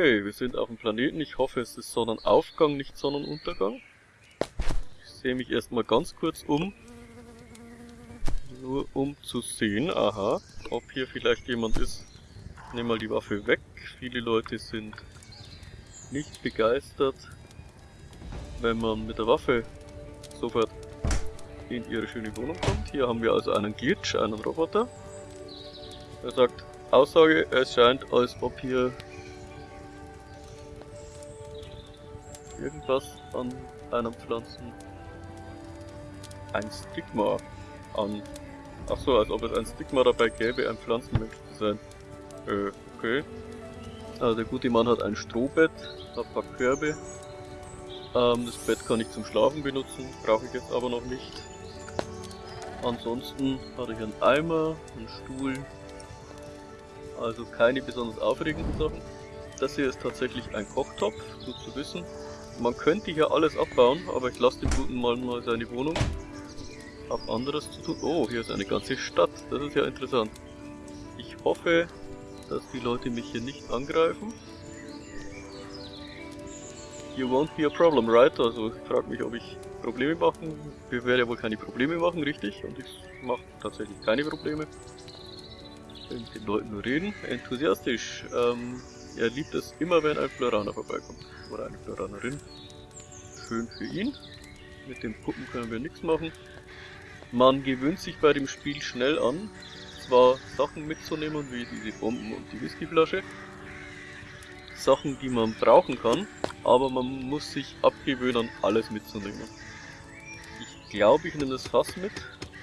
Okay, wir sind auf dem Planeten. Ich hoffe, es ist Sonnenaufgang, nicht Sonnenuntergang. Ich sehe mich erstmal ganz kurz um. Nur um zu sehen, aha, ob hier vielleicht jemand ist. Ich nehme mal die Waffe weg. Viele Leute sind nicht begeistert, wenn man mit der Waffe sofort in ihre schöne Wohnung kommt. Hier haben wir also einen Glitch, einen Roboter. Er sagt, Aussage, es scheint, als ob hier irgendwas an einem Pflanzen ein Stigma an. Achso, als ob es ein Stigma dabei gäbe, ein Pflanzenmensch zu sein. Äh, okay. Also der gute Mann hat ein Strohbett, hat ein paar Körbe. Ähm, das Bett kann ich zum Schlafen benutzen, brauche ich jetzt aber noch nicht. Ansonsten hatte ich einen Eimer, einen Stuhl, also keine besonders aufregenden Sachen. Das hier ist tatsächlich ein Kochtopf, gut zu wissen. Man könnte hier alles abbauen, aber ich lasse dem guten Mann mal seine Wohnung. Hab anderes zu tun. Oh, hier ist eine ganze Stadt, das ist ja interessant. Ich hoffe, dass die Leute mich hier nicht angreifen. You won't be a problem, right? Also ich frage mich, ob ich Probleme machen. Wir werden ja wohl keine Probleme machen, richtig? Und ich mache tatsächlich keine Probleme. Ich will mit den Leuten nur reden. Enthusiastisch. Ähm, er liebt es immer, wenn ein Floraner vorbeikommt. Oder eine Floranerin. Schön für ihn. Mit den Puppen können wir nichts machen. Man gewöhnt sich bei dem Spiel schnell an, zwar Sachen mitzunehmen, wie diese Bomben und die Whiskyflasche. Sachen, die man brauchen kann, aber man muss sich abgewöhnen, alles mitzunehmen. Ich glaube, ich nehme das Fass mit,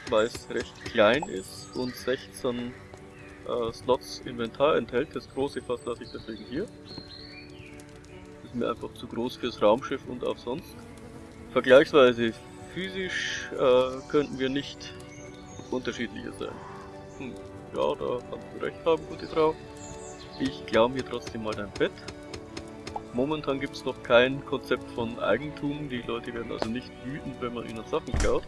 weil es recht klein ist und 16 äh, Slots Inventar enthält. Das große Fass lasse ich deswegen hier. Ist mir einfach zu groß fürs Raumschiff und auch sonst. Vergleichsweise physisch äh, könnten wir nicht unterschiedlicher sein. Hm, ja, da kannst du recht haben, gute Frau. Ich klaue mir trotzdem mal dein Bett. Momentan gibt es noch kein Konzept von Eigentum. Die Leute werden also nicht wütend, wenn man ihnen Sachen klaut.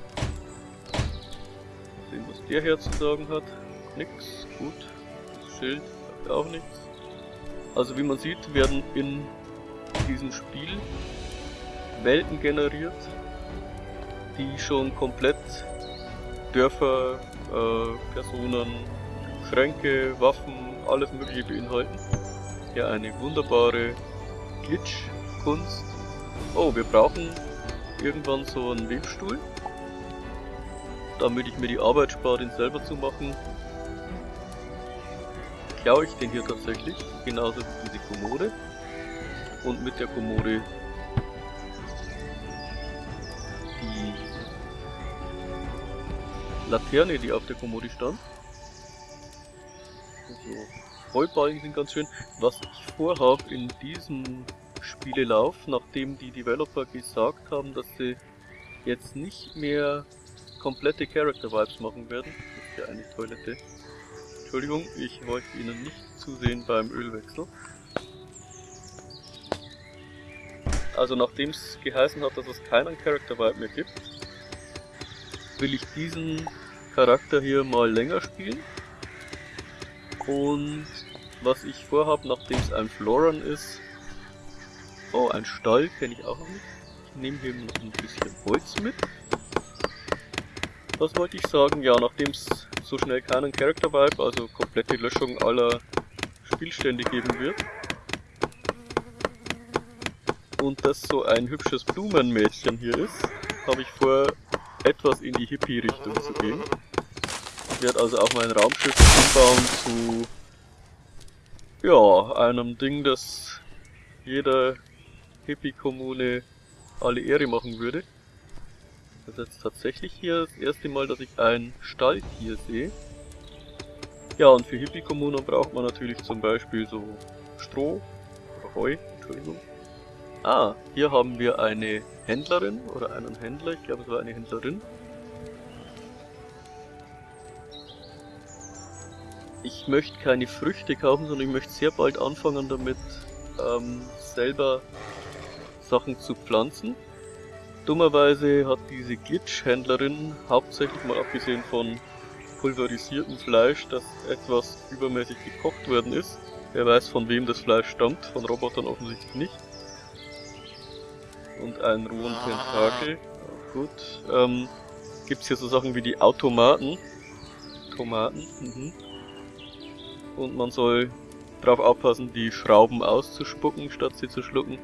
Sehen, was der hier zu sagen hat. Nix, gut. Das Schild sagt auch nichts. Also wie man sieht, werden in diesem Spiel Welten generiert, die schon komplett Dörfer, äh, Personen, Schränke, Waffen, alles mögliche beinhalten. Hier eine wunderbare Glitch-Kunst. Oh, wir brauchen irgendwann so einen Webstuhl. Damit ich mir die Arbeit spare, den selber zu machen, klaue ich den hier tatsächlich, genauso wie diese Kommode. Und mit der Kommode Laterne, die auf der Kommode stand. Also, Heuballen sind ganz schön. Was ich vorhabe in diesem Spielelauf, nachdem die Developer gesagt haben, dass sie jetzt nicht mehr komplette Character Vibes machen werden. Das ist ja eine Toilette. Entschuldigung, ich wollte Ihnen nicht zusehen beim Ölwechsel. Also nachdem es geheißen hat, dass es keinen Character Vibe mehr gibt, will ich diesen Charakter hier mal länger spielen. Und was ich vorhabe, nachdem es ein Floran ist, oh, ein Stall kenne ich auch noch nicht. Ich nehme hier noch ein bisschen Holz mit. Was wollte ich sagen? Ja, nachdem es so schnell keinen Character Vibe, also komplette Löschung aller Spielstände geben wird. Und das so ein hübsches Blumenmädchen hier ist, habe ich vor, etwas in die Hippie-Richtung zu gehen. Ich werde also auch mein Raumschiff umbauen zu ja, einem Ding, das jeder Hippie-Kommune alle Ehre machen würde. Das ist jetzt tatsächlich hier das erste Mal, dass ich ein Stalltier sehe. Ja, und für Hippie-Kommunen braucht man natürlich zum Beispiel so Stroh oder Heu, Entschuldigung. Ah, hier haben wir eine Händlerin oder einen Händler, ich glaube es war eine Händlerin. Ich möchte keine Früchte kaufen, sondern ich möchte sehr bald anfangen damit, ähm, selber Sachen zu pflanzen. Dummerweise hat diese Glitch-Händlerin, hauptsächlich mal abgesehen von pulverisiertem Fleisch, das etwas übermäßig gekocht worden ist, Wer weiß von wem das Fleisch stammt, von Robotern offensichtlich nicht. Und einen rohen Tentakel. Gut. Ähm, Gibt es hier so Sachen wie die Automaten. Tomaten. Mhm. Und man soll darauf aufpassen, die Schrauben auszuspucken, statt sie zu schlucken.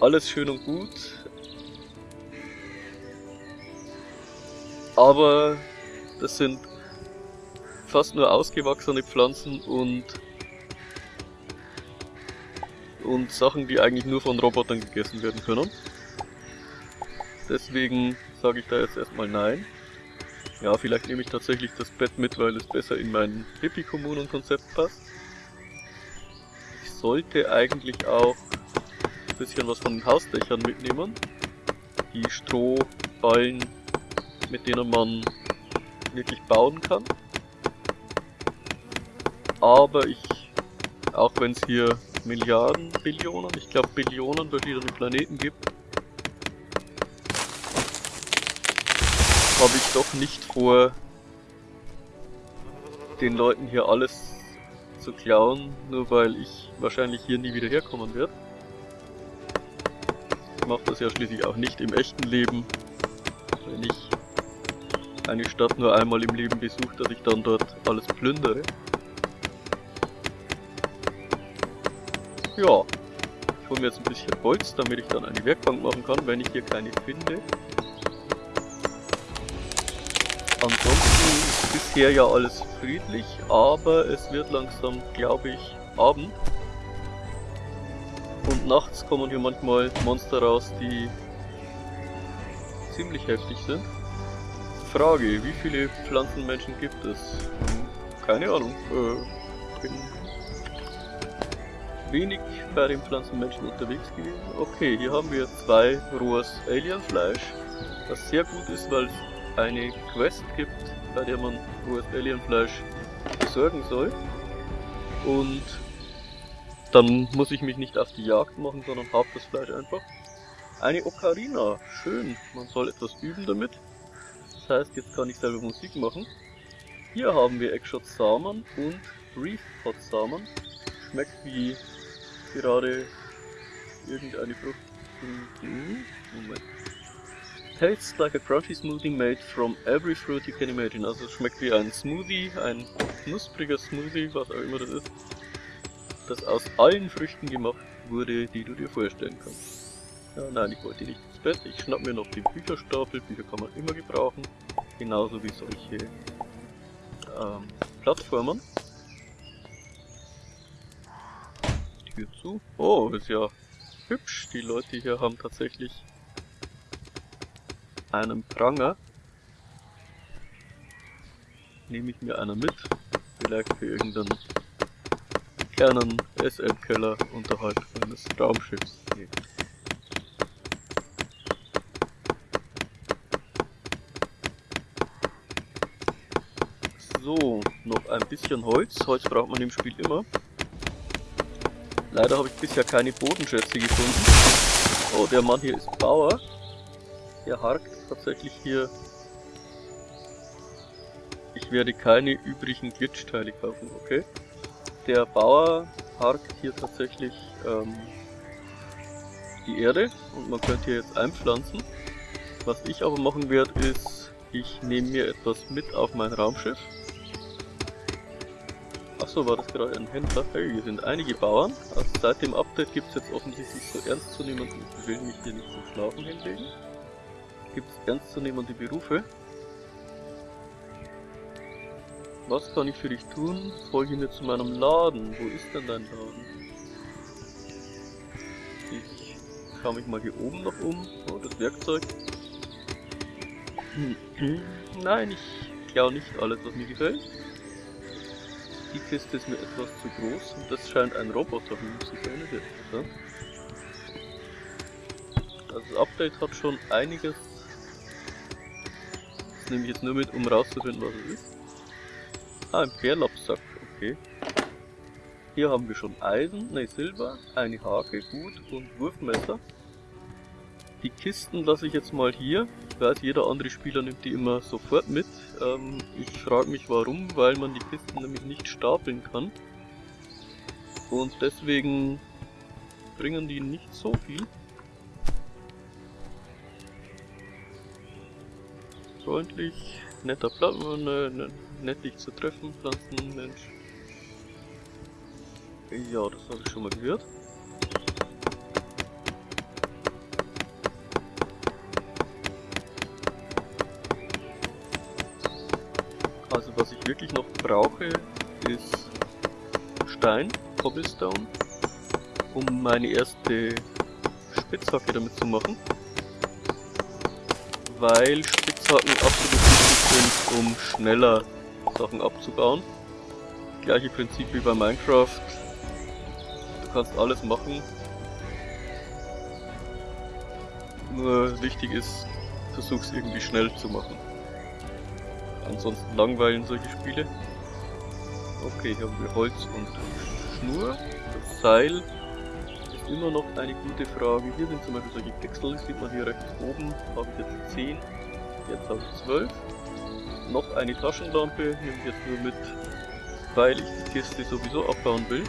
Alles schön und gut. Aber das sind fast nur ausgewachsene Pflanzen und und Sachen, die eigentlich nur von Robotern gegessen werden können. Deswegen sage ich da jetzt erstmal nein. Ja, vielleicht nehme ich tatsächlich das Bett mit, weil es besser in mein Hippie-Kommunen-Konzept passt. Ich sollte eigentlich auch ein bisschen was von den Hausdächern mitnehmen. Die Strohballen, mit denen man wirklich bauen kann aber ich, auch wenn es hier Milliarden, Billionen, ich glaube Billionen verschiedene Planeten gibt, habe ich doch nicht vor, den Leuten hier alles zu klauen, nur weil ich wahrscheinlich hier nie wieder herkommen werde. Ich mache das ja schließlich auch nicht im echten Leben, wenn ich eine Stadt nur einmal im Leben besuche, dass ich dann dort alles plündere. Ja, ich hole mir jetzt ein bisschen Holz, damit ich dann eine Werkbank machen kann, wenn ich hier keine finde. Ansonsten ist bisher ja alles friedlich, aber es wird langsam, glaube ich, Abend. Und nachts kommen hier manchmal Monster raus, die ziemlich heftig sind. Frage, wie viele Pflanzenmenschen gibt es? Keine Ahnung. Äh, bin wenig bei den Pflanzenmenschen unterwegs gewesen. Okay, hier haben wir zwei rohes Alienfleisch, was sehr gut ist, weil es eine Quest gibt, bei der man rohes Alienfleisch besorgen soll. Und dann muss ich mich nicht auf die Jagd machen, sondern habe das Fleisch einfach. Eine Ocarina, schön, man soll etwas üben damit. Das heißt, jetzt kann ich selber Musik machen. Hier haben wir Eggshot Samen und Reef Pot Samen. Schmeckt wie gerade irgendeine Frucht. Moment. Tastes like a crunchy smoothie made from every fruit you can imagine. Also es schmeckt wie ein Smoothie, ein knuspriger Smoothie, was auch immer das ist, das aus allen Früchten gemacht wurde, die du dir vorstellen kannst. Ja, nein, ich wollte nicht Beste. Ich schnapp mir noch den Bücherstapel. Bücher kann man immer gebrauchen. Genauso wie solche ähm, Plattformen. Tür zu. Oh, ist ja hübsch. Die Leute hier haben tatsächlich einen Pranger. Nehme ich mir einer mit. Vielleicht für irgendeinen kleinen SM-Keller unterhalb eines Raumschiffs. So, noch ein bisschen Holz. Holz braucht man im Spiel immer. Leider habe ich bisher keine Bodenschätze gefunden. Oh, der Mann hier ist Bauer. Der harkt tatsächlich hier. Ich werde keine übrigen Glitchteile kaufen, okay? Der Bauer harkt hier tatsächlich ähm, die Erde und man könnte hier jetzt einpflanzen. Was ich aber machen werde ist, ich nehme mir etwas mit auf mein Raumschiff Achso, war das gerade ein Händler? Hey, hier sind einige Bauern. Also seit dem Update gibt es jetzt offensichtlich so ernstzunehmende, ich will mich hier nicht zum Schlafen hinlegen. Gibt es ernstzunehmende Berufe. Was kann ich für dich tun? Folge mir zu meinem Laden. Wo ist denn dein Laden? Ich schaue mich mal hier oben noch um. Oh, das Werkzeug. Nein, ich klaue nicht alles, was mir gefällt. Die Kiste ist mir etwas zu groß und das scheint ein Roboterhund zu sein, das Update hat schon einiges. Das nehme ich jetzt nur mit, um rauszufinden, was es ist. Ah, ein Bärlapsack, okay. Hier haben wir schon Eisen, ne Silber, eine Hake, gut, und Wurfmesser. Die Kisten lasse ich jetzt mal hier. Ich weiß, jeder andere Spieler nimmt die immer sofort mit. Ähm, ich frage mich warum, weil man die Kisten nämlich nicht stapeln kann. Und deswegen bringen die nicht so viel. Freundlich, netter Platz, ne, ne, nett dich zu treffen, Pflanzenmensch. Ja, das habe ich schon mal gehört. Wirklich noch brauche, ist Stein, Cobblestone, um meine erste Spitzhacke damit zu machen. Weil Spitzhacken absolut wichtig sind, um schneller Sachen abzubauen. Gleiche Prinzip wie bei Minecraft. Du kannst alles machen. Nur wichtig ist, versuch's irgendwie schnell zu machen. Ansonsten langweilen solche Spiele. Okay, hier haben wir Holz und Schnur. Das Seil ist immer noch eine gute Frage. Hier sind zum Beispiel solche Pixel, sieht man hier rechts oben. Habe ich jetzt 10, jetzt habe ich 12. Noch eine Taschenlampe, nehme ich jetzt nur mit, weil ich die Kiste sowieso abbauen will.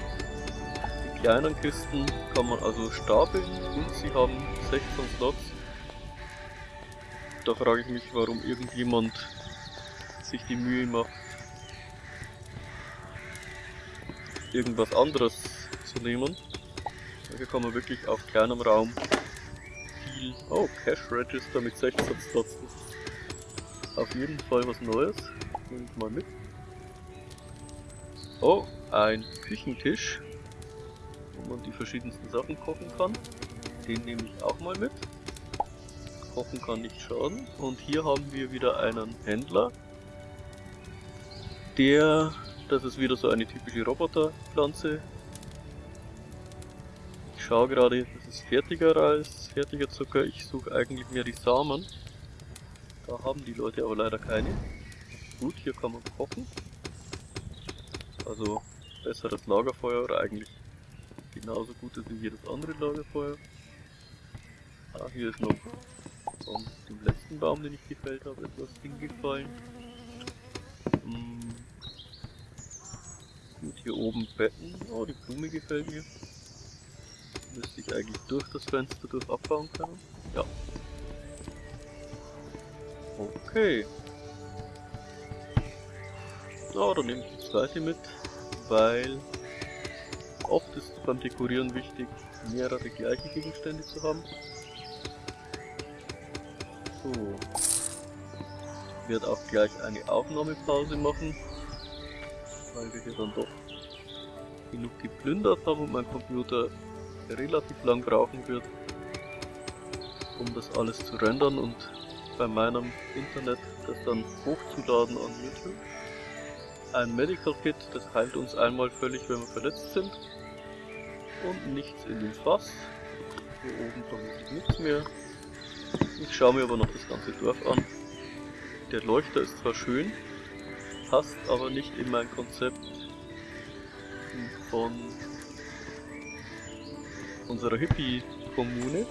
Die kleinen Kisten kann man also stapeln und sie haben 16 Slots. Da frage ich mich, warum irgendjemand sich die Mühe macht, irgendwas anderes zu nehmen. Hier kann man wirklich auf kleinem Raum viel... Oh, Cash Register mit 16 Slots. Das ist auf jeden Fall was Neues. Nehme ich mal mit. Oh, ein Küchentisch, wo man die verschiedensten Sachen kochen kann. Den nehme ich auch mal mit. Kochen kann nicht schaden. Und hier haben wir wieder einen Händler, der, das ist wieder so eine typische Roboterpflanze. Ich schaue gerade, das ist fertiger Reis, fertiger Zucker. Ich suche eigentlich mehr die Samen. Da haben die Leute aber leider keine. Gut, hier kann man kochen. Also besseres Lagerfeuer oder eigentlich genauso gutes wie jedes andere Lagerfeuer. Ah, hier ist noch von dem letzten Baum, den ich gefällt habe, etwas hingefallen. Hm. Gut, hier oben Betten. Oh, die Blume gefällt mir. Müsste ich eigentlich durch das Fenster durch abbauen können? Ja. Okay. So, dann nehme ich das zweite mit, weil oft ist beim Dekorieren wichtig, mehrere gleiche Gegenstände zu haben. So. Ich werde auch gleich eine Aufnahmepause machen weil wir hier dann doch genug geplündert haben und mein Computer relativ lang brauchen wird, um das alles zu rendern und bei meinem Internet das dann hochzuladen an YouTube. Ein Medical Kit, das heilt uns einmal völlig, wenn wir verletzt sind. Und nichts in den Fass. Hier oben vermutlich nichts mehr. Ich schaue mir aber noch das ganze Dorf an. Der Leuchter ist zwar schön, passt aber nicht in mein Konzept von unserer Hippie-Kommune.